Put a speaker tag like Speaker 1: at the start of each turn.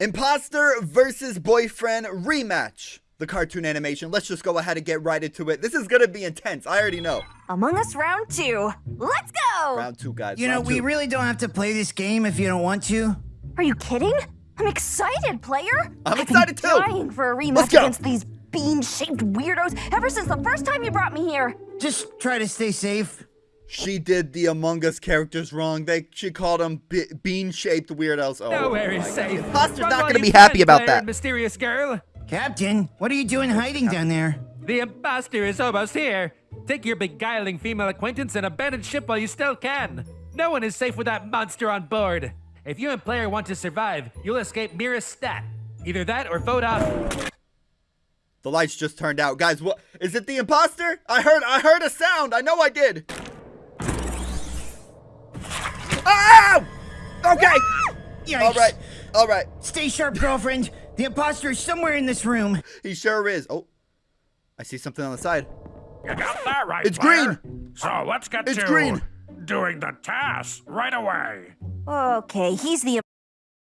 Speaker 1: Imposter versus boyfriend rematch. The cartoon animation. Let's just go ahead and get right into it. This is gonna be intense. I already know.
Speaker 2: Among Us round two. Let's go!
Speaker 1: Round two, guys.
Speaker 3: You know,
Speaker 1: round
Speaker 3: we really don't have to play this game if you don't want to.
Speaker 2: Are you kidding? I'm excited, player.
Speaker 1: I'm excited too.
Speaker 2: I've
Speaker 1: excited
Speaker 2: been
Speaker 1: too.
Speaker 2: dying for a rematch against these bean-shaped weirdos ever since the first time you brought me here.
Speaker 3: Just try to stay safe.
Speaker 1: She did the Among Us characters wrong. They she called them be- bean-shaped weirdos. Oh,
Speaker 4: Nowhere is safe.
Speaker 1: Imposter's
Speaker 4: Run
Speaker 1: not gonna be happy about
Speaker 4: Blair,
Speaker 1: that.
Speaker 4: Mysterious girl.
Speaker 3: Captain, what are you doing hiding down there?
Speaker 4: The imposter is almost here. Take your beguiling female acquaintance and abandon ship while you still can. No one is safe with that monster on board. If you and player want to survive, you'll escape Mira's stat. Either that or vote off.
Speaker 1: The lights just turned out, guys. What is it? The imposter? I heard. I heard a sound. I know I did. Okay.
Speaker 3: Yikes.
Speaker 1: All right. All right.
Speaker 3: Stay sharp, girlfriend. The imposter is somewhere in this room.
Speaker 1: He sure is. Oh, I see something on the side.
Speaker 5: You got that right.
Speaker 1: It's
Speaker 5: Blair.
Speaker 1: green.
Speaker 5: So let's get
Speaker 1: It's
Speaker 5: to
Speaker 1: green.
Speaker 5: doing the task right away.
Speaker 2: Okay, he's the